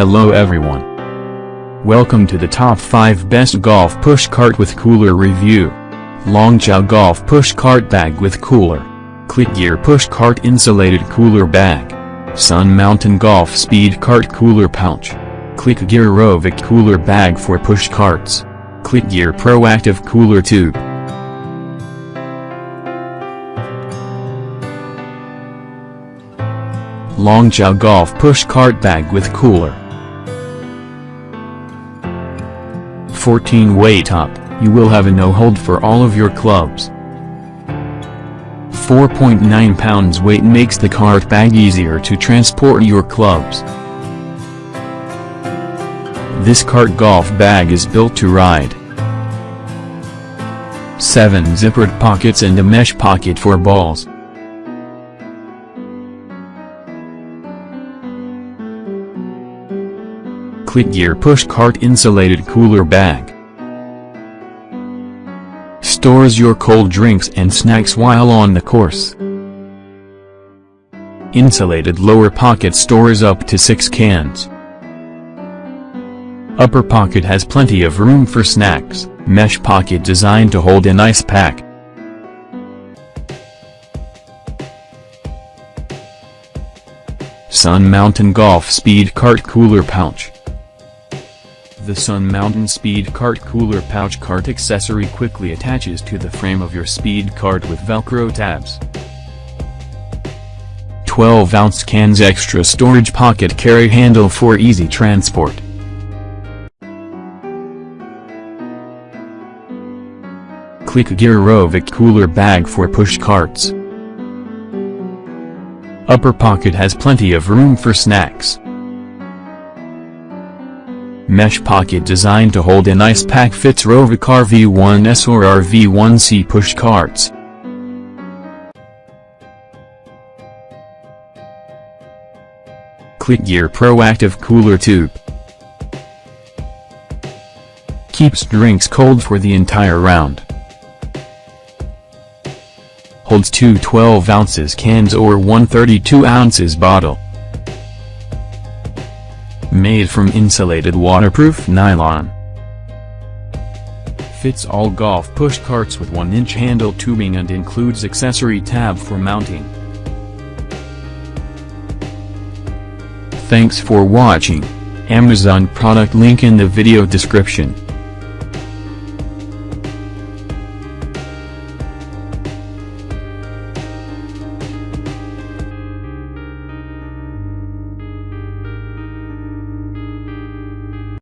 Hello everyone. Welcome to the top 5 best golf push cart with cooler review. Longchow Golf Push Cart Bag with Cooler. Clicgear Push Cart Insulated Cooler Bag. Sun Mountain Golf Speed Cart Cooler Pouch. Clicgear Rovic Cooler Bag for Push Carts. Clicgear Proactive Cooler Tube. Longchow Golf Push Cart Bag with Cooler 14 way up, you will have a no-hold for all of your clubs. 4.9 pounds weight makes the cart bag easier to transport your clubs. This cart golf bag is built to ride. 7 zippered pockets and a mesh pocket for balls. Clicgear Push Cart Insulated Cooler Bag Stores your cold drinks and snacks while on the course. Insulated lower pocket stores up to 6 cans. Upper pocket has plenty of room for snacks, mesh pocket designed to hold an ice pack. Sun Mountain Golf Speed Cart Cooler Pouch the Sun Mountain Speed Cart Cooler Pouch Cart accessory quickly attaches to the frame of your speed cart with velcro tabs. 12-ounce cans extra storage pocket carry handle for easy transport. Clicgear Rovic cooler bag for push carts. Upper pocket has plenty of room for snacks. Mesh pocket designed to hold an ice pack fits Rovic RV1S or RV1C push carts. Clicgear Proactive Cooler Tube Keeps drinks cold for the entire round. Holds two 12 ounces cans or one 32 ounces bottle. Made from insulated waterproof nylon. Fits all golf push carts with 1-inch handle tubing and includes accessory tab for mounting. Thanks for watching. Amazon product link in the video description.